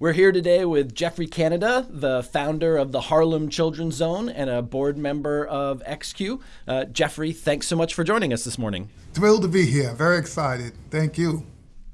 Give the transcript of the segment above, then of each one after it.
We're here today with Geoffrey Canada, the founder of the Harlem Children's Zone and a board member of XQ. Uh, Jeffrey, thanks so much for joining us this morning. Thrilled to be here. Very excited. Thank you.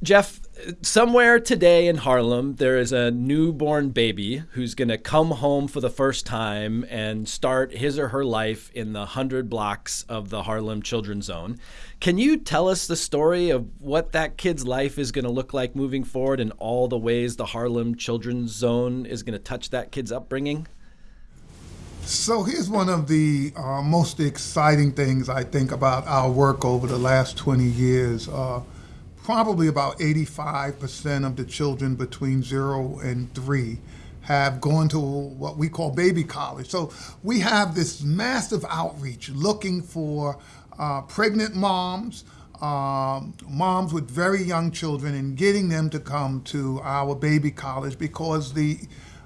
Geoff, somewhere today in Harlem, there is a newborn baby who's going to come home for the first time and start his or her life in the 100 blocks of the Harlem Children's Zone. Can you tell us the story of what that kid's life is going to look like moving forward and all the ways the Harlem Children's Zone is going to touch that kid's upbringing? So here's one of the uh, most exciting things I think about our work over the last 20 years. Uh, probably about 85% of the children between zero and three have gone to what we call baby college. So we have this massive outreach looking for uh, pregnant moms, um, moms with very young children, and getting them to come to our baby college because the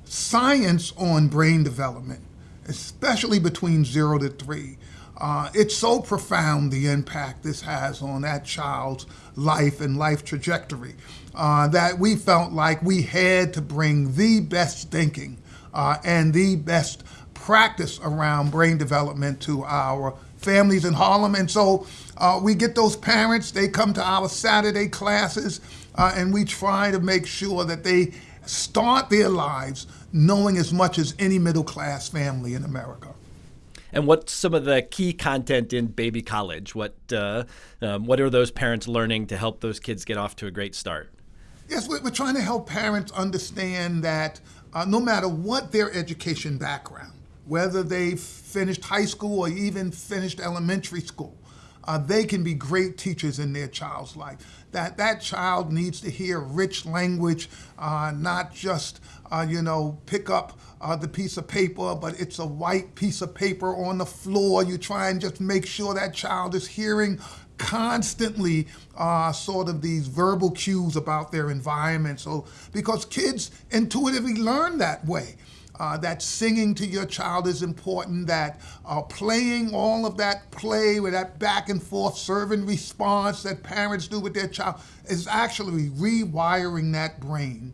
science on brain development, especially between zero to three, uh, it's so profound the impact this has on that child's life and life trajectory uh, that we felt like we had to bring the best thinking uh, and the best practice around brain development to our families in Harlem. And so uh, we get those parents, they come to our Saturday classes, uh, and we try to make sure that they start their lives knowing as much as any middle class family in America and what's some of the key content in baby college? What uh, um, what are those parents learning to help those kids get off to a great start? Yes, we're, trying to help parents understand that uh, no matter what their education background, whether they finished high school or even finished elementary school, uh, they can be great teachers in their child's life. That that child needs to hear rich language, uh, not just uh, you know pick up uh, the piece of paper, but it's a white piece of paper on the floor. You try and just make sure that child is hearing constantly uh, sort of these verbal cues about their environment. So because kids intuitively learn that way. Uh, that singing to your child is important, that uh, playing all of that play with that back and forth serve and response that parents do with their child is actually rewiring that brain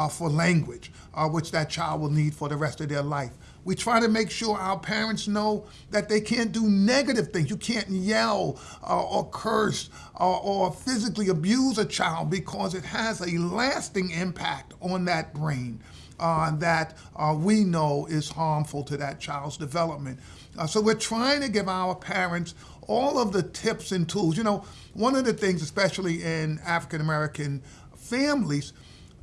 uh, for language, uh, which that child will need for the rest of their life. We try to make sure our parents know that they can't do negative things. You can't yell uh, or curse or, uh, or physically abuse a child because it has a lasting impact on that brain. Uh, that uh, we know is harmful to that child's development. Uh, so we're trying to give our parents all of the tips and tools. You know, one of the things, especially in African American families,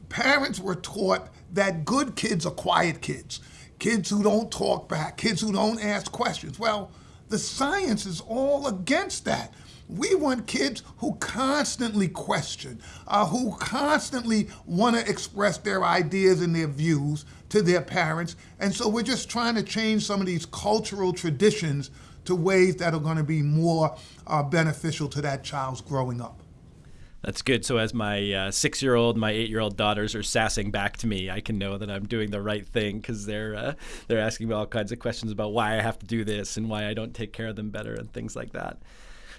parents were taught that good kids are quiet kids, kids who don't talk back, kids who don't ask questions. Well, the science is all against that. We want kids who constantly question, uh, who constantly want to express their ideas and their views to their parents. And so we're just trying to change some of these cultural traditions to ways that are going to be more uh, beneficial to that child's growing up. That's good. So as my uh, six-year-old, my eight-year-old daughters are sassing back to me, I can know that I'm doing the right thing because they're uh, they're asking me all kinds of questions about why I have to do this and why I don't take care of them better and things like that.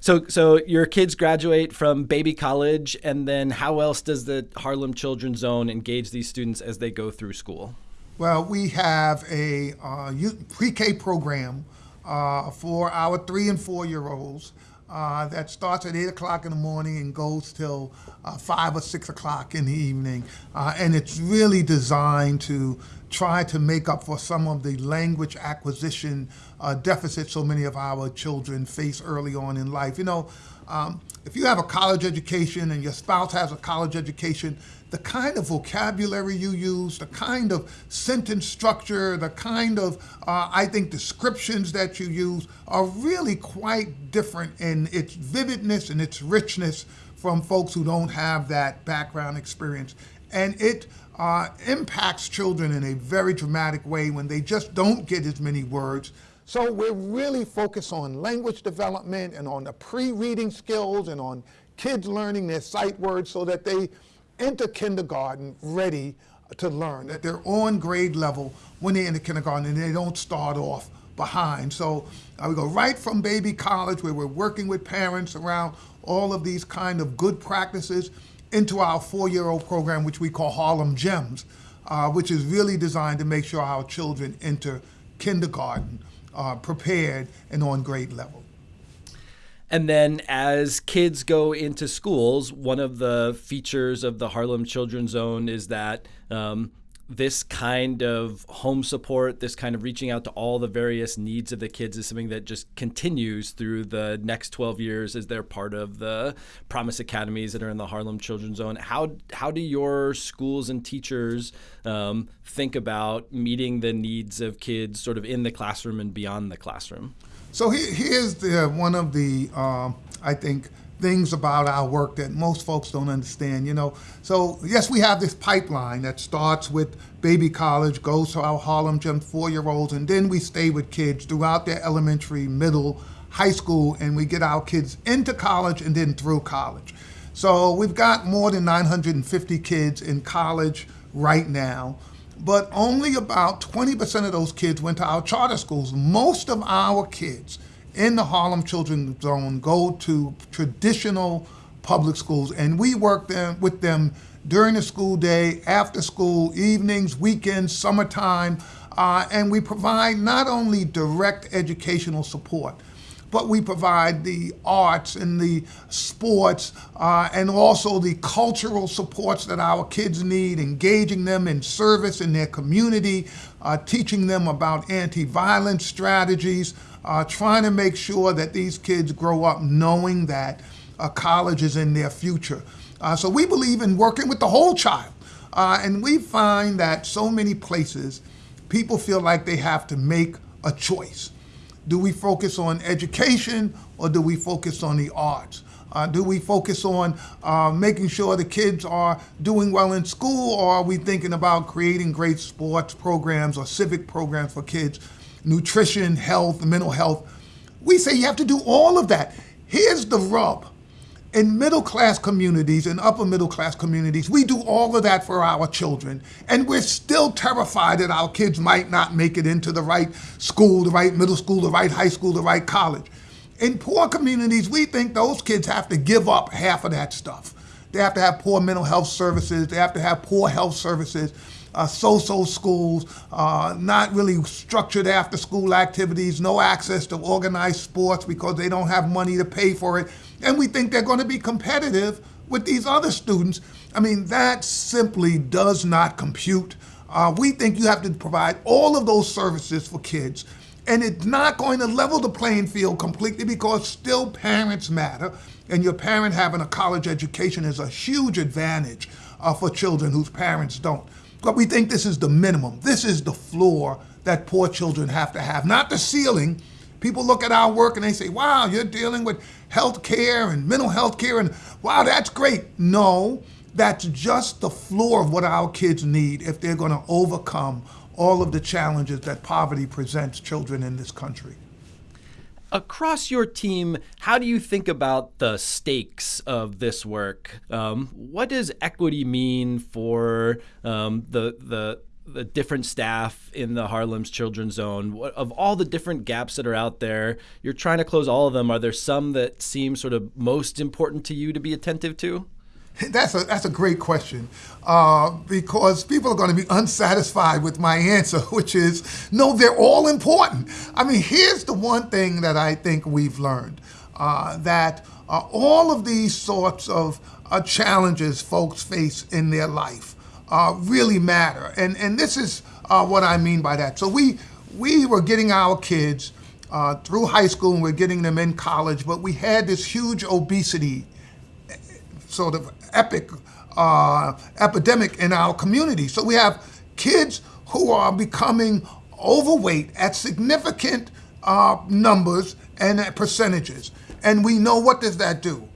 So, so your kids graduate from baby college, and then how else does the Harlem Children's Zone engage these students as they go through school? Well, we have a uh, pre-K program uh, for our three and four year olds uh, that starts at 8 o'clock in the morning and goes till uh, 5 or 6 o'clock in the evening. Uh, and it's really designed to try to make up for some of the language acquisition uh, deficits so many of our children face early on in life. You know, um, if you have a college education and your spouse has a college education, the kind of vocabulary you use, the kind of sentence structure, the kind of, uh, I think, descriptions that you use are really quite different in its vividness and its richness from folks who don't have that background experience. And it uh, impacts children in a very dramatic way when they just don't get as many words. So we're really focused on language development and on the pre-reading skills and on kids learning their sight words so that they enter kindergarten ready to learn, that they're on grade level when they enter kindergarten and they don't start off behind. So uh, we go right from baby college where we're working with parents around all of these kind of good practices into our four-year-old program, which we call Harlem Gems, uh, which is really designed to make sure our children enter kindergarten uh, prepared and on grade level. And then as kids go into schools, one of the features of the Harlem Children's Zone is that um, this kind of home support, this kind of reaching out to all the various needs of the kids is something that just continues through the next 12 years as they're part of the Promise Academies that are in the Harlem Children's Zone. How, how do your schools and teachers um, think about meeting the needs of kids sort of in the classroom and beyond the classroom? So here's the, one of the, uh, I think, things about our work that most folks don't understand. You know, so yes, we have this pipeline that starts with baby college, goes to our Harlem Gems four-year-olds, and then we stay with kids throughout their elementary, middle, high school, and we get our kids into college and then through college. So we've got more than 950 kids in college right now but only about 20% of those kids went to our charter schools. Most of our kids in the Harlem Children's Zone go to traditional public schools, and we work them, with them during the school day, after school, evenings, weekends, summertime, uh, and we provide not only direct educational support, but we provide the arts and the sports uh, and also the cultural supports that our kids need, engaging them in service in their community, uh, teaching them about anti-violence strategies, uh, trying to make sure that these kids grow up knowing that college is in their future. Uh, so we believe in working with the whole child. Uh, and we find that so many places, people feel like they have to make a choice. Do we focus on education or do we focus on the arts? Uh, do we focus on uh, making sure the kids are doing well in school or are we thinking about creating great sports programs or civic programs for kids, nutrition, health, mental health? We say you have to do all of that. Here's the rub in middle class communities and upper middle class communities, we do all of that for our children. And we're still terrified that our kids might not make it into the right school, the right middle school, the right high school, the right college. In poor communities, we think those kids have to give up half of that stuff. They have to have poor mental health services, they have to have poor health services, uh, so-so schools, uh, not really structured after school activities, no access to organized sports because they don't have money to pay for it and we think they're going to be competitive with these other students. I mean, that simply does not compute. Uh, we think you have to provide all of those services for kids, and it's not going to level the playing field completely because still parents matter, and your parent having a college education is a huge advantage uh, for children whose parents don't. But we think this is the minimum. This is the floor that poor children have to have, not the ceiling, People look at our work and they say, wow, you're dealing with health care and mental health care, and wow, that's great. No, that's just the floor of what our kids need if they're going to overcome all of the challenges that poverty presents children in this country. Across your team, how do you think about the stakes of this work? Um, what does equity mean for um, the the the different staff in the Harlem's Children's Zone, of all the different gaps that are out there, you're trying to close all of them. Are there some that seem sort of most important to you to be attentive to? That's a that's a great question uh, because people are going to be unsatisfied with my answer, which is no, they're all important. I mean, here's the one thing that I think we've learned uh, that uh, all of these sorts of uh, challenges folks face in their life uh, really matter. And, and this is uh, what I mean by that. So we, we were getting our kids uh, through high school and we're getting them in college, but we had this huge obesity sort of epic uh, epidemic in our community. So we have kids who are becoming overweight at significant uh, numbers and percentages. And we know what does that do?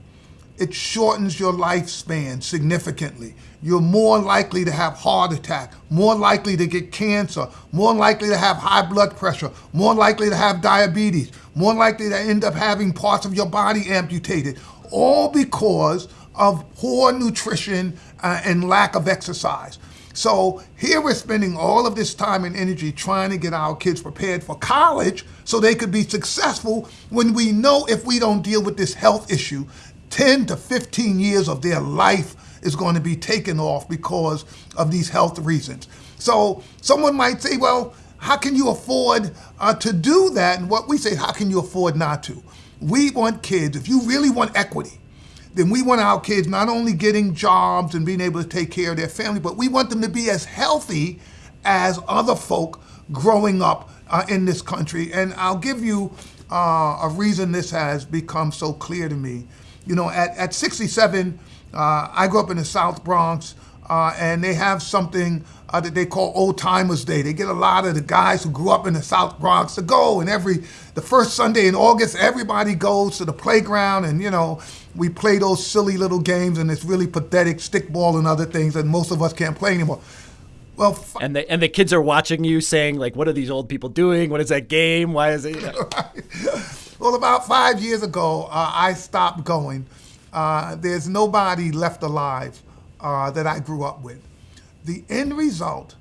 It shortens your lifespan significantly you're more likely to have heart attack, more likely to get cancer, more likely to have high blood pressure, more likely to have diabetes, more likely to end up having parts of your body amputated, all because of poor nutrition uh, and lack of exercise. So here we're spending all of this time and energy trying to get our kids prepared for college so they could be successful when we know if we don't deal with this health issue, 10 to 15 years of their life is going to be taken off because of these health reasons. So someone might say, well, how can you afford uh, to do that? And what we say, how can you afford not to? We want kids, if you really want equity, then we want our kids not only getting jobs and being able to take care of their family, but we want them to be as healthy as other folk growing up uh, in this country. And I'll give you uh, a reason this has become so clear to me. You know, at, at 67, uh, I grew up in the South Bronx, uh, and they have something uh, that they call Old Timers Day. They get a lot of the guys who grew up in the South Bronx to go, and every the first Sunday in August, everybody goes to the playground, and you know we play those silly little games, and it's really pathetic stickball and other things that most of us can't play anymore. Well, f- and the and the kids are watching you, saying like, "What are these old people doing? What is that game? Why is it?" You know? well, about five years ago, uh, I stopped going. Uh, there's nobody left alive uh, that I grew up with the end result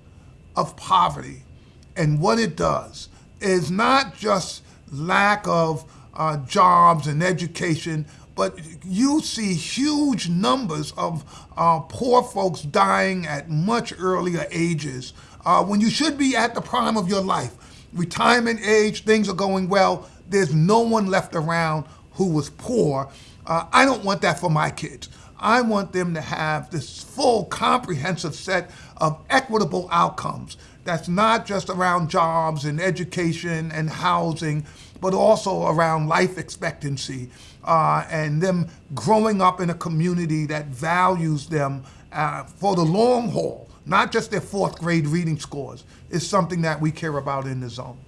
of poverty and what it does is not just lack of uh, jobs and education, but you see huge numbers of uh, poor folks dying at much earlier ages uh, when you should be at the prime of your life. Retirement age, things are going well. There's no one left around who was poor. Uh, I don't want that for my kids. I want them to have this full, comprehensive set of equitable outcomes. That's not just around jobs and education and housing, but also around life expectancy uh, and them growing up in a community that values them uh, for the long haul, not just their fourth grade reading scores, is something that we care about in the zone.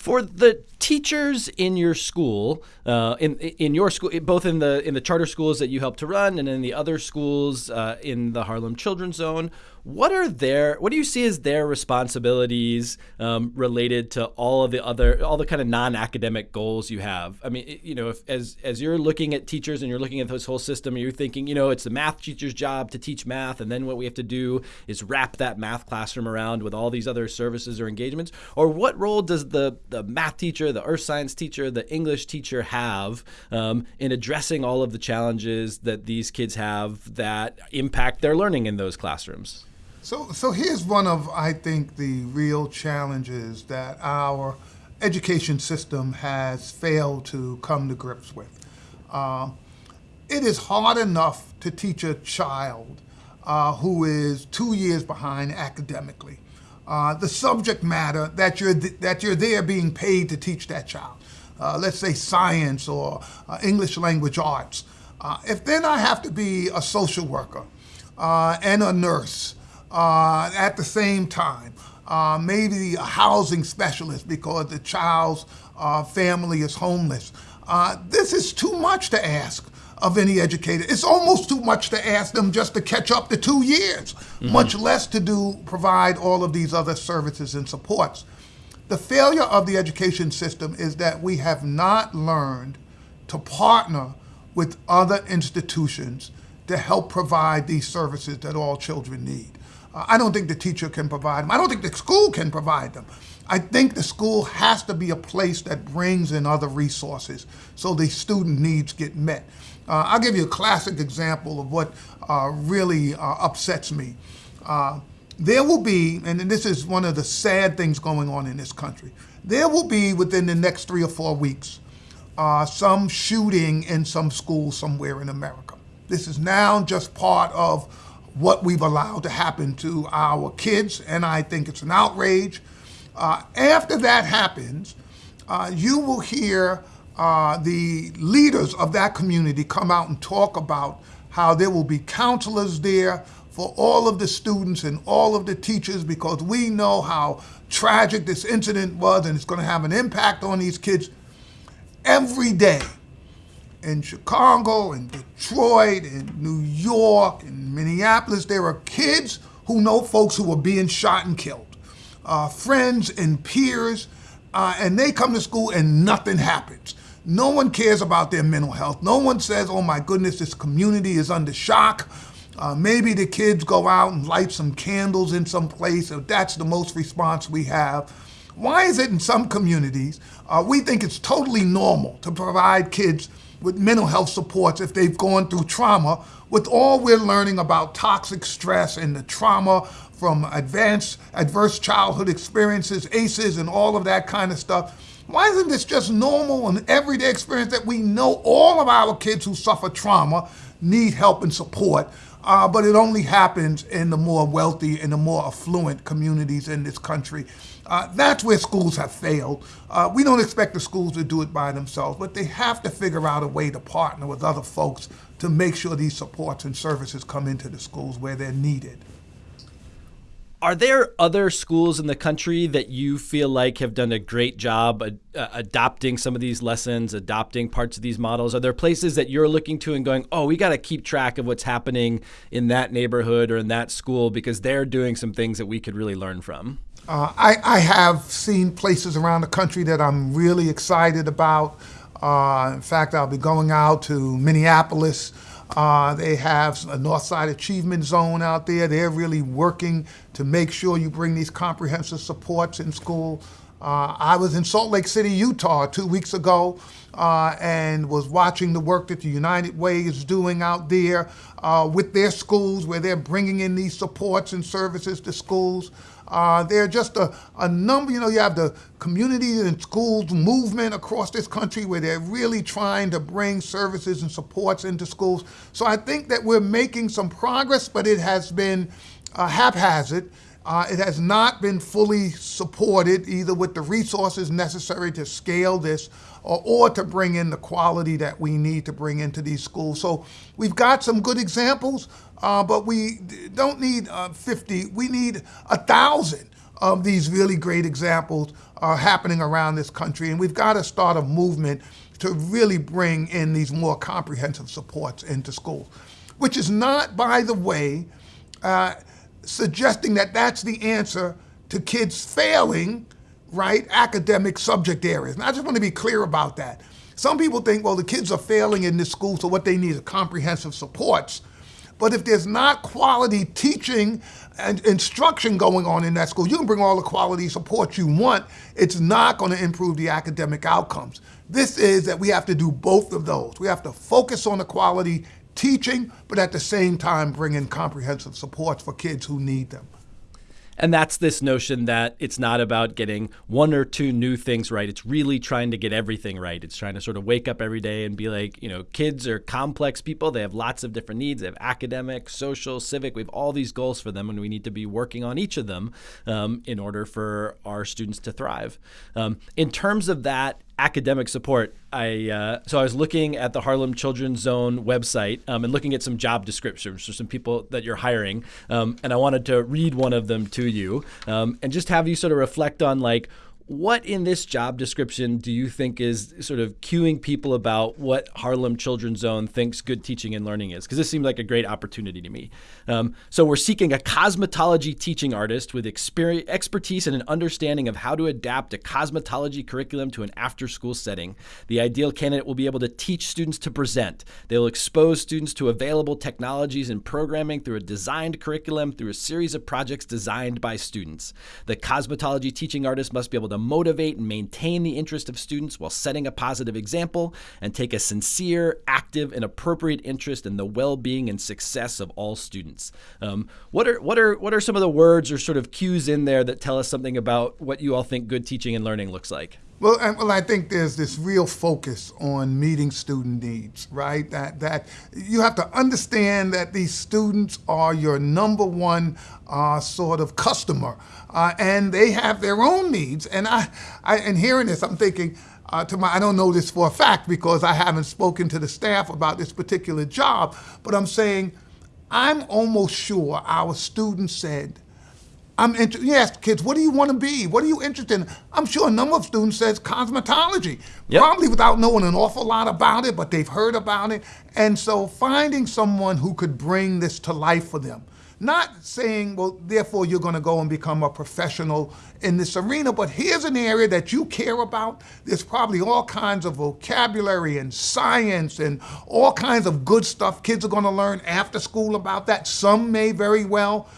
For the teachers in your school, uh, in in your school, both in the in the charter schools that you help to run, and in the other schools uh, in the Harlem Children's Zone, what are their what do you see as their responsibilities um, related to all of the other all the kind of non-academic goals you have? I mean, you know, if, as as you're looking at teachers and you're looking at this whole system, you're thinking, you know, it's the math teacher's job to teach math, and then what we have to do is wrap that math classroom around with all these other services or engagements. Or what role does the the math teacher, the earth science teacher, the English teacher have um, in addressing all of the challenges that these kids have that impact their learning in those classrooms? So, so here's one of, I think, the real challenges that our education system has failed to come to grips with. Uh, it is hard enough to teach a child uh, who is two years behind academically. Uh, the subject matter that you're th- that you're there being paid to teach that child. Uh, let's say science or uh, English language arts. Uh, if then I have to be a social worker and a nurse uh, at the same time. Uh, maybe a housing specialist because the child's uh, family is homeless. Uh, this is too much to ask of any educator. It's almost too much to ask them just to catch up to two years, mm-hmm. much less to do provide all of these other services and supports. The failure of the education system is that we have not learned to partner with other institutions to help provide these services that all children need. I don't think the teacher can provide them. I don't think the school can provide them. I think the school has to be a place that brings in other resources so the student needs get met. Uh, I'll give you a classic example of what uh, really uh, upsets me. Uh, there will be, and this is one of the sad things going on in this country, there will be within the next three or four weeks uh, some shooting in some school somewhere in America. This is now just part of what we've allowed to happen to our kids, and I think it's an outrage. Uh, after that happens, uh, you will hear uh, the leaders of that community come out and talk about how there will be counselors there for all of the students and all of the teachers because we know how tragic this incident was and it's going to have an impact on these kids every day in Chicago and Detroit and New York and Minneapolis, there are kids who know folks who are being shot and killed, uh, friends and peers, uh, and they come to school and nothing happens. No one cares about their mental health. No one says, oh my goodness, this community is under shock. Uh, maybe the kids go out and light some candles in some place, if that's the most response we have. Why is it in some communities uh, we think it's totally normal to provide kids with mental health supports if they've gone through trauma, with all we're learning about toxic stress and the trauma from advanced adverse childhood experiences, ACEs, and all of that kind of stuff. Why isn't this just normal and everyday experience that we know all of our kids who suffer trauma need help and support? Uh, but it only happens in the more wealthy and the more affluent communities in this country. Uh, that's where schools have failed. Uh, we don't expect the schools to do it by themselves, but they have to figure out a way to partner with other folks to make sure these supports and services come into the schools where they're needed. Are there other schools in the country that you feel like have done a great job ad- uh, adopting some of these lessons, adopting parts of these models? Are there places that you're looking to and going, oh, we got to keep track of what's happening in that neighborhood or in that school because they're doing some things that we could really learn from? Uh, I, I, have seen places around the country that I'm really excited about. Uh, in fact, I'll be going out to Minneapolis uh, they have a Northside Achievement Zone out there. They're really working to make sure you bring these comprehensive supports in school. Uh, I was in Salt Lake City, Utah, two weeks ago, uh, and was watching the work that the United Way is doing out there uh, with their schools, where they're bringing in these supports and services to schools. Uh, there are just a, a number, you know, you have the community and schools movement across this country where they're really trying to bring services and supports into schools. So I think that we're making some progress, but it has been uh, haphazard. Uh, it has not been fully supported either with the resources necessary to scale this or, or, to bring in the quality that we need to bring into these schools. So we've got some good examples, uh, but we don't need uh, 50, we need a thousand of these really great examples uh, happening around this country. And we've got to start a movement to really bring in these more comprehensive supports into schools, which is not, by the way, uh, suggesting that that's the answer to kids failing, right, academic subject areas. And I just want to be clear about that. Some people think, well, the kids are failing in this school, so what they need is comprehensive supports. But if there's not quality teaching and instruction going on in that school, you can bring all the quality support you want. It's not going to improve the academic outcomes. This is that we have to do both of those. We have to focus on the quality teaching, but at the same time bring in comprehensive supports for kids who need them. And that's this notion that it's not about getting one or two new things right. It's really trying to get everything right. It's trying to sort of wake up every day and be like, you know, kids are complex people. They have lots of different needs. They have academic, social, civic. We have all these goals for them, and we need to be working on each of them um, in order for our students to thrive. Um, in terms of that academic support, I uh, so I was looking at the Harlem Children's Zone website um, and looking at some job descriptions for some people that you're hiring, um, and I wanted to read one of them to you um, and just have you sort of reflect on like what in this job description do you think is sort of cueing people about what Harlem Children's Zone thinks good teaching and learning is? Because this seemed like a great opportunity to me. Um, so we're seeking a cosmetology teaching artist with expertise and an understanding of how to adapt a cosmetology curriculum to an after-school setting. The ideal candidate will be able to teach students to present. They will expose students to available technologies and programming through a designed curriculum through a series of projects designed by students. The cosmetology teaching artist must be able to motivate and maintain the interest of students while setting a positive example and take a sincere, active, and appropriate interest in the well-being and success of all students. Um, what are what are what are some of the words or sort of cues in there that tell us something about what you all think good teaching and learning looks like? Well, well, I think there's this real focus on meeting student needs, right? That that you have to understand that these students are your number one uh, sort of customer, uh, and they have their own needs. And I, I and hearing this, I'm thinking. Uh, to my, I don't know this for a fact because I haven't spoken to the staff about this particular job, but I'm saying I'm almost sure our students said, I'm interested. You ask kids, what do you want to be? What are you interested in? I'm sure a number of students says cosmetology, yep. probably without knowing an awful lot about it, but they've heard about it. And so finding someone who could bring this to life for them. Not saying, well, therefore you're going to go and become a professional in this arena, but here's an area that you care about. There's probably all kinds of vocabulary and science and all kinds of good stuff kids are going to learn after school about that. Some may very well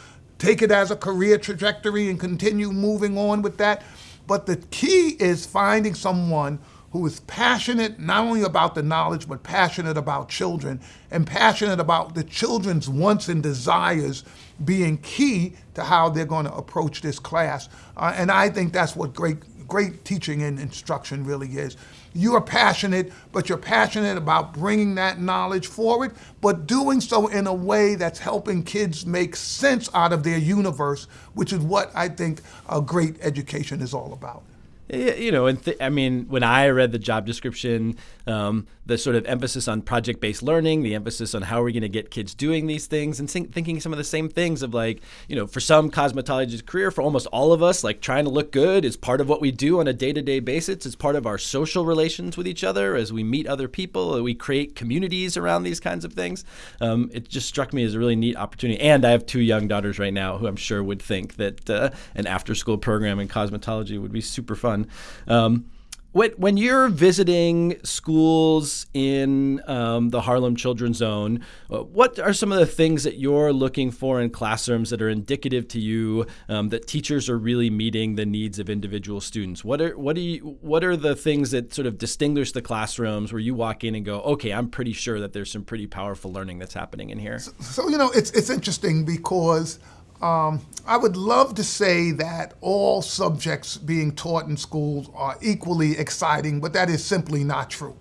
take it as a career trajectory and continue moving on with that. But the key is finding someone who is passionate not only about the knowledge, but passionate about children and passionate about the children's wants and desires being key to how they're going to approach this class. Uh, and I think that's what great, great teaching and instruction really is. You are passionate, but you're passionate about bringing that knowledge forward, but doing so in a way that's helping kids make sense out of their universe, which is what I think a great education is all about. You know, and I mean, when I read the job description, um, the sort of emphasis on project-based learning, the emphasis on how are we going to get kids doing these things, and think, thinking some of the same things of like, you know, for some cosmetologists' career, for almost all of us, like trying to look good is part of what we do on a day-to-day basis. It's part of our social relations with each other as we meet other people. We create communities around these kinds of things. Um, it just struck me as a really neat opportunity. And I have two young daughters right now who I'm sure would think that uh, an after-school program in cosmetology would be super fun. Um, when, when you're visiting schools in um, the Harlem Children's Zone, uh, what are some of the things that you're looking for in classrooms that are indicative to you um, that teachers are really meeting the needs of individual students? What are what do you what are the things that sort of distinguish the classrooms where you walk in and go, okay, I'm pretty sure that there's some pretty powerful learning that's happening in here. So, so you know, it's it's interesting because um, I would love to say that all subjects being taught in schools are equally exciting, but that is simply not true.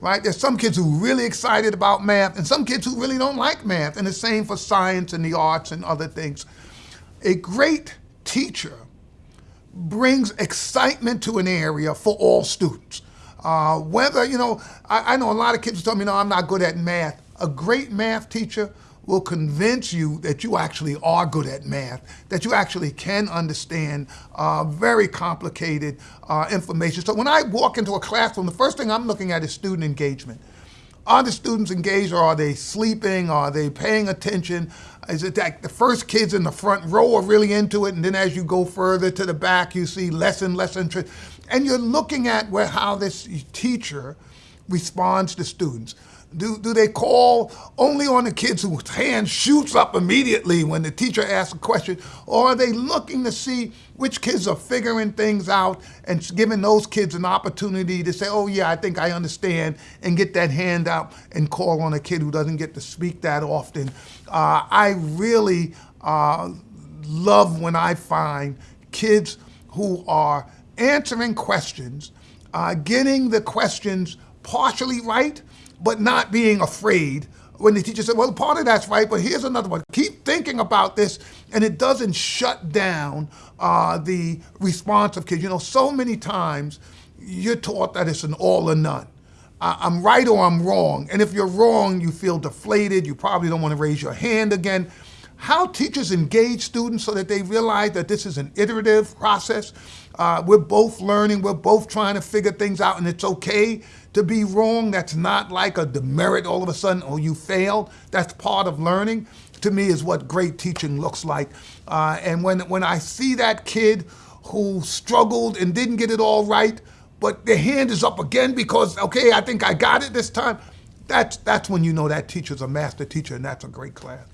Right? There's some kids who are really excited about math and some kids who really don't like math, and the same for science and the arts and other things. A great teacher brings excitement to an area for all students. Uh, whether, you know, I, I know a lot of kids tell me, no, I'm not good at math. A great math teacher will convince you that you actually are good at math, that you actually can understand uh, very complicated uh, information. So when I walk into a classroom, the first thing I'm looking at is student engagement. Are the students engaged or are they sleeping? Are they paying attention? Is it that the first kids in the front row are really into it and then as you go further to the back you see less and less interest? And you're looking at where, how this teacher responds to students. Do, do they call only on the kids whose hand shoots up immediately when the teacher asks a question? Or are they looking to see which kids are figuring things out and giving those kids an opportunity to say, oh, yeah, I think I understand, and get that hand out and call on a kid who doesn't get to speak that often? Uh, I really uh, love when I find kids who are answering questions, uh, getting the questions partially right, but not being afraid when the teacher said, well, part of that's right, but here's another one. Keep thinking about this, and it doesn't shut down uh, the response of kids. You know, so many times you're taught that it's an all or none. I'm right or I'm wrong. And if you're wrong, you feel deflated. You probably don't want to raise your hand again. How teachers engage students so that they realize that this is an iterative process. Uh, we're both learning, we're both trying to figure things out, and it's okay to be wrong. That's not like a demerit all of a sudden, oh, you failed. That's part of learning. To me, is what great teaching looks like. Uh, and when, when I see that kid who struggled and didn't get it all right, but their hand is up again because, okay, I think I got it this time, that's, that's when you know that teacher's a master teacher and that's a great class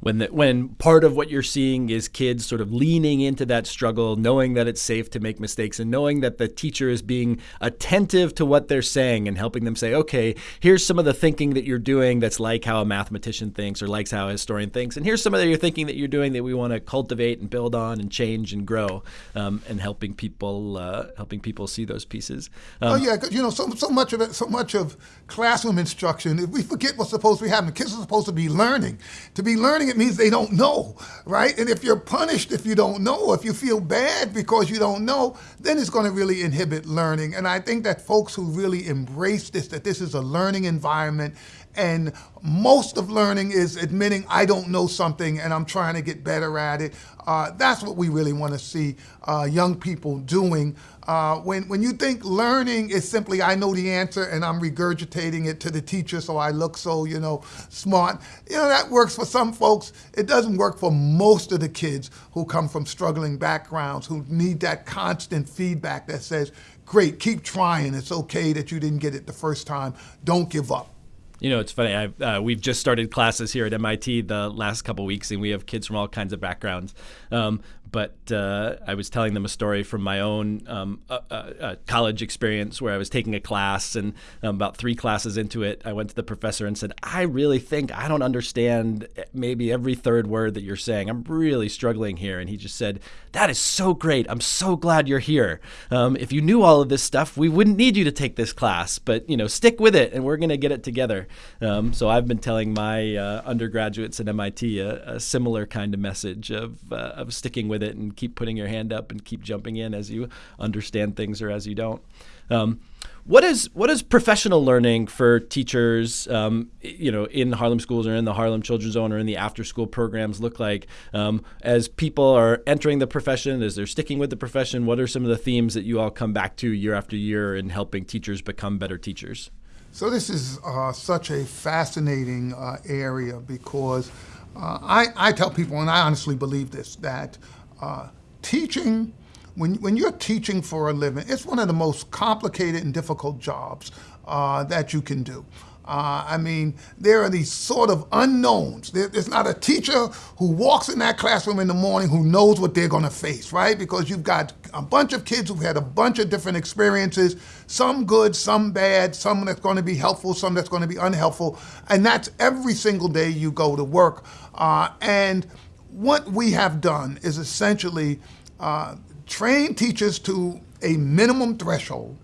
when the, when part of what you're seeing is kids sort of leaning into that struggle, knowing that it's safe to make mistakes, and knowing that the teacher is being attentive to what they're saying and helping them say, okay, here's some of the thinking that you're doing that's like how a mathematician thinks or likes how a historian thinks, and here's some of the thinking that you're doing that we want to cultivate and build on and change and grow, um, and helping people uh, helping people see those pieces. Um, oh yeah, you know, so so much of it, so much of classroom instruction, if we forget what's supposed to be happening. Kids are supposed to be learning. To be learning it means they don't know, right? And if you're punished if you don't know, if you feel bad because you don't know, then it's going to really inhibit learning. And I think that folks who really embrace this, that this is a learning environment, and most of learning is admitting I don't know something and I'm trying to get better at it. Uh, that's what we really want to see uh, young people doing uh, when, when you think learning is simply, I know the answer and I'm regurgitating it to the teacher so I look so, you know, smart, you know, that works for some folks. It doesn't work for most of the kids who come from struggling backgrounds, who need that constant feedback that says, great, keep trying. It's okay that you didn't get it the first time. Don't give up. You know, it's funny. Uh, we've just started classes here at MIT the last couple weeks, and we have kids from all kinds of backgrounds. Um, but uh, I was telling them a story from my own um, uh, uh, college experience where I was taking a class, and um, about three classes into it, I went to the professor and said, "I really think I don't understand maybe every third word that you're saying. I'm really struggling here." And he just said, "That is so great. I'm so glad you're here. Um, if you knew all of this stuff, we wouldn't need you to take this class. But you know, stick with it, and we're going to get it together." Um, so I've been telling my uh, undergraduates at MIT a, a, similar kind of message of uh, of sticking with it and keep putting your hand up and keep jumping in as you understand things or as you don't. Um, what is what is professional learning for teachers, um, you know, in Harlem schools or in the Harlem Children's Zone or in the after school programs look like um, as people are entering the profession, as they're sticking with the profession? What are some of the themes that you all come back to year after year in helping teachers become better teachers? So this is uh, such a fascinating uh, area because uh, I, I tell people, and I honestly believe this, that uh, teaching, when, when you're teaching for a living, it's one of the most complicated and difficult jobs uh, that you can do. Uh, I mean, there are these sort of unknowns. There, there's not a teacher who walks in that classroom in the morning who knows what they're going to face, right? Because you've got a bunch of kids who've had a bunch of different experiences, some good, some bad, some that's going to be helpful, some that's going to be unhelpful. And that's every single day you go to work. Uh, and what we have done is essentially uh, train teachers to a minimum threshold,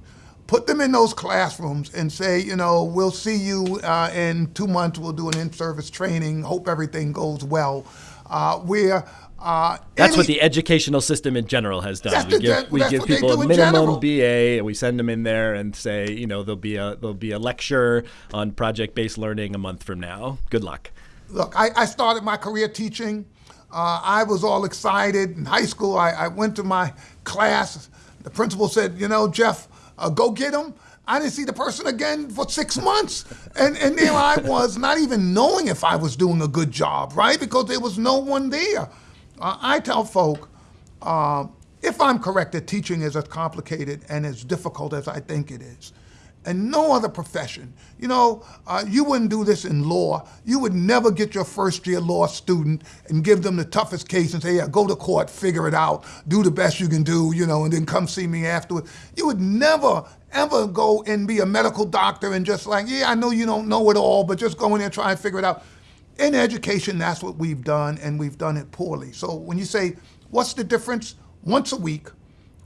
put them in those classrooms and say, you know, we'll see you uh, in two months, we'll do an in-service training, hope everything goes well. Uh, we're uh, that's any, what the educational system in general has done. We give, we give people a minimum BA, and we send them in there and say, you know, there'll be a there'll be a lecture on project-based learning a month from now. Good luck. Look, I, I started my career teaching. Uh, I was all excited in high school. I, I, went to my class. The principal said, you know, Geoff, uh, go get him. I didn't see the person again for six months. And, and there I was, not even knowing if I was doing a good job, right? Because there was no one there. Uh, I tell folk, uh, if I'm correct, that teaching is as complicated and as difficult as I think it is and no other profession. You know, uh, you wouldn't do this in law. You would never get your first year law student and give them the toughest case and say, yeah, go to court, figure it out, do the best you can do, you know, and then come see me afterwards. You would never, ever go and be a medical doctor and just like, yeah, I know you don't know it all, but just go in there and try and figure it out. In education, that's what we've done, and we've done it poorly. So when you say, what's the difference? Once a week,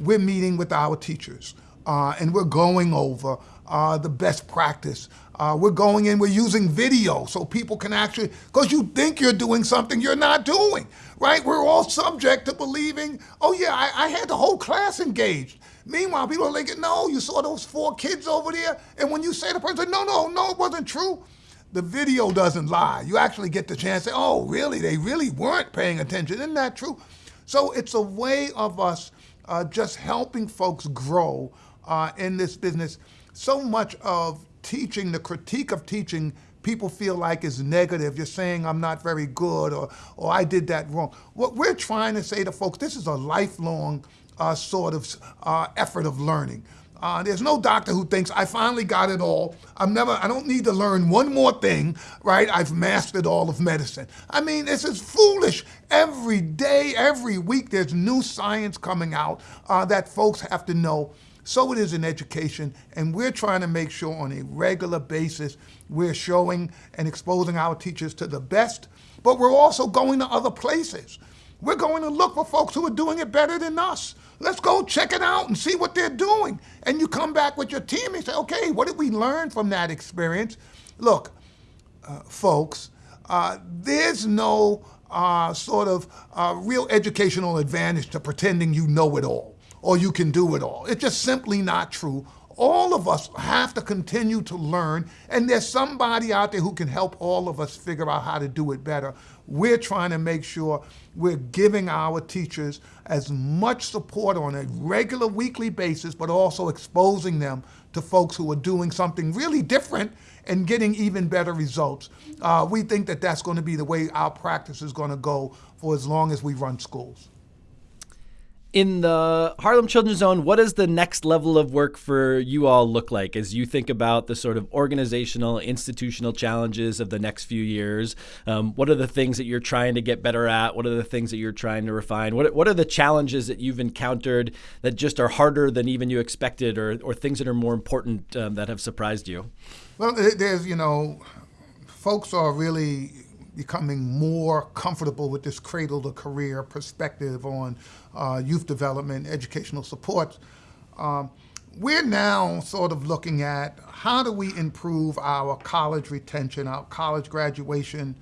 we're meeting with our teachers, uh, and we're going over uh, the best practice. Uh, we're going in, we're using video so people can actually, because you think you're doing something you're not doing, right? We're all subject to believing, oh yeah, I, I had the whole class engaged. Meanwhile, people are thinking, no, you saw those four kids over there, and when you say the person, no, no, no, it wasn't true, the video doesn't lie. You actually get the chance to say, oh, really, they really weren't paying attention. Isn't that true? So it's a way of us uh, just helping folks grow uh, in this business so much of teaching, the critique of teaching, people feel like is negative. You're saying I'm not very good or, or I did that wrong. What we're trying to say to folks, this is a lifelong uh, sort of uh, effort of learning. Uh, there's no doctor who thinks I finally got it all. I'm never. I don't need to learn one more thing, right? I've mastered all of medicine. I mean, this is foolish. Every day, every week, there's new science coming out uh, that folks have to know. So it is in education, and we're trying to make sure on a regular basis we're showing and exposing our teachers to the best, but we're also going to other places. We're going to look for folks who are doing it better than us. Let's go check it out and see what they're doing. And you come back with your team and say, okay, what did we learn from that experience? Look, uh, folks, uh, there's no uh, sort of uh, real educational advantage to pretending you know it all or you can do it all. It's just simply not true. All of us have to continue to learn, and there's somebody out there who can help all of us figure out how to do it better. We're trying to make sure we're giving our teachers as much support on a regular weekly basis, but also exposing them to folks who are doing something really different and getting even better results. Uh, we think that that's going to be the way our practice is going to go for as long as we run schools. In the Harlem Children's Zone, what does the next level of work for you all look like as you think about the sort of organizational, institutional challenges of the next few years? Um, what are the things that you're trying to get better at? What are the things that you're trying to refine? What, what are the challenges that you've encountered that just are harder than even you expected, or, or things that are more important um, that have surprised you? Well, there's, you know, folks are really becoming more comfortable with this cradle to career perspective on uh, youth development, educational support. Um, we're now sort of looking at how do we improve our college retention, our college graduation,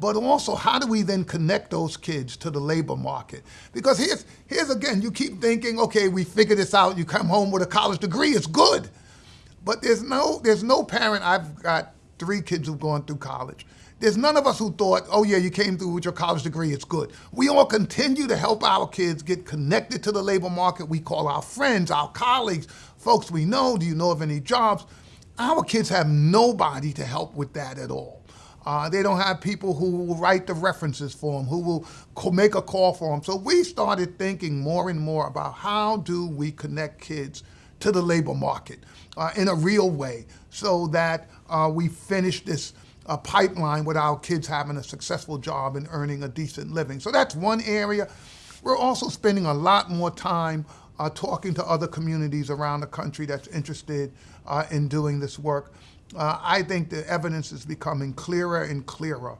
but also how do we then connect those kids to the labor market? Because here's, here's again, you keep thinking, okay, we figure this out, you come home with a college degree, it's good. But there's no, there's no parent, I've got three kids who've gone through college. There's none of us who thought, oh yeah, you came through with your college degree, it's good. We all continue to help our kids get connected to the labor market. We call our friends, our colleagues, folks we know, do you know of any jobs? Our kids have nobody to help with that at all. Uh, they don't have people who will write the references for them, who will make a call for them. So we started thinking more and more about how do we connect kids to the labor market uh, in a real way so that uh, we finish this a pipeline with our kids having a successful job and earning a decent living. So that's one area. We're also spending a lot more time uh, talking to other communities around the country that's interested uh, in doing this work. Uh, I think the evidence is becoming clearer and clearer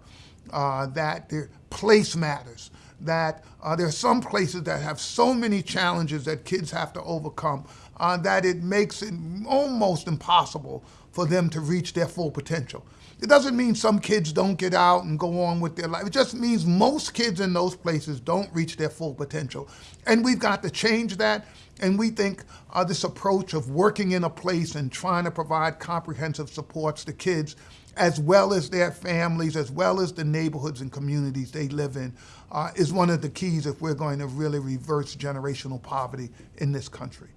uh, that the place matters, that uh, there are some places that have so many challenges that kids have to overcome uh, that it makes it almost impossible for them to reach their full potential. It doesn't mean some kids don't get out and go on with their life. It just means most kids in those places don't reach their full potential. And we've got to change that. And we think uh, this approach of working in a place and trying to provide comprehensive supports to kids, as well as their families, as well as the neighborhoods and communities they live in, uh, is one of the keys if we're going to really reverse generational poverty in this country.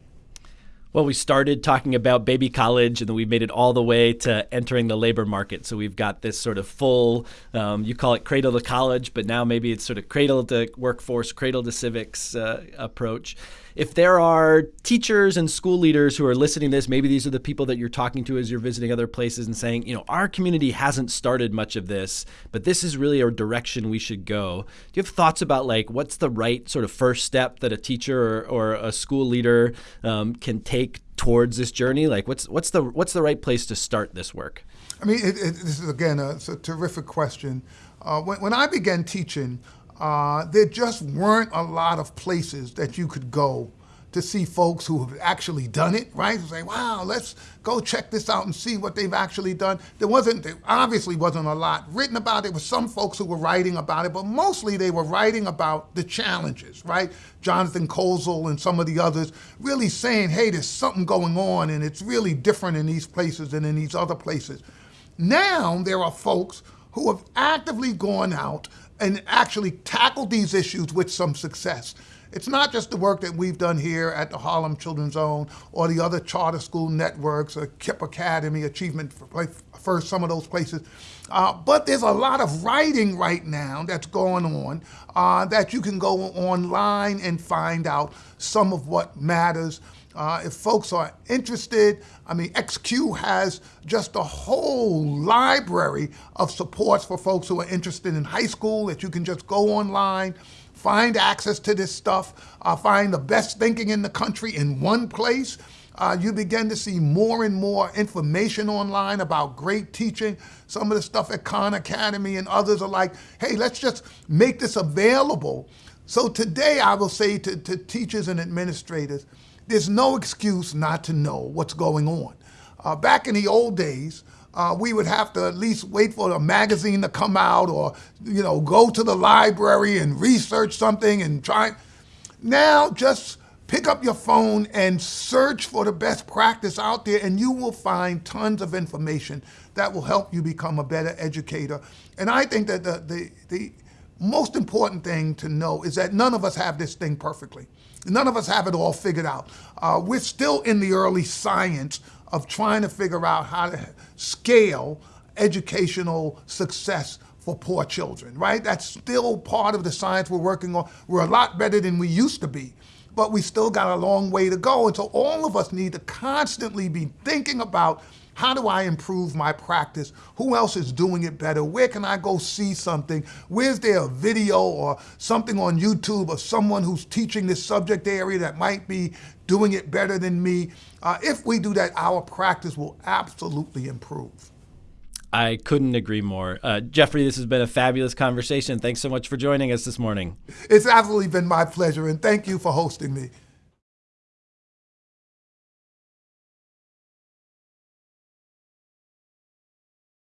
Well, we started talking about baby college, and then we've made it all the way to entering the labor market. So we've got this sort of full, um, you call it cradle to college, but now maybe it's sort of cradle to workforce, cradle to civics uh, approach if there are teachers and school leaders who are listening to this, maybe these are the people that you're talking to as you're visiting other places and saying, you know, our community hasn't started much of this, but this is really a direction we should go. Do you have thoughts about like what's the right sort of first step that a teacher or, or a school leader um, can take towards this journey? Like, what's what's the what's the right place to start this work? I mean, it, it, this is again a, a terrific question. Uh, when, when I began teaching, uh, there just weren't a lot of places that you could go to see folks who have actually done it, right? Say, wow, let's go check this out and see what they've actually done. There wasn't, there obviously wasn't a lot written about it. There were some folks who were writing about it, but mostly they were writing about the challenges, right? Jonathan Kozol and some of the others really saying, hey, there's something going on and it's really different in these places than in these other places. Now there are folks who have actively gone out and actually tackled these issues with some success. It's not just the work that we've done here at the Harlem Children's Zone or the other charter school networks, or KIPP Academy, Achievement First, some of those places. Uh, but there's a lot of writing right now that's going on uh, that you can go online and find out some of what matters. Uh, if folks are interested, I mean, XQ has just a whole library of supports for folks who are interested in high school that you can just go online, find access to this stuff, uh, find the best thinking in the country in one place. Uh, you begin to see more and more information online about great teaching. Some of the stuff at Khan Academy and others are like, hey, let's just make this available. So today I will say to, to teachers and administrators, there's no excuse not to know what's going on. Uh, back in the old days, uh, we would have to at least wait for a magazine to come out or, you know, go to the library and research something and try. Now, just pick up your phone and search for the best practice out there and you will find tons of information that will help you become a better educator. And I think that the, the, the most important thing to know is that none of us have this thing perfectly. None of us have it all figured out. Uh, we're still in the early science of trying to figure out how to scale educational success for poor children, right? That's still part of the science we're working on. We're a lot better than we used to be. but we still got a long way to go. And so all of us need to constantly be thinking about how do I improve my practice? Who else is doing it better? Where can I go see something? Where's there a video or something on YouTube of someone who's teaching this subject area that might be doing it better than me? Uh, if we do that, our practice will absolutely improve. I couldn't agree more. Uh, Geoffrey, this has been a fabulous conversation. Thanks so much for joining us this morning. It's absolutely been my pleasure, and thank you for hosting me.